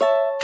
you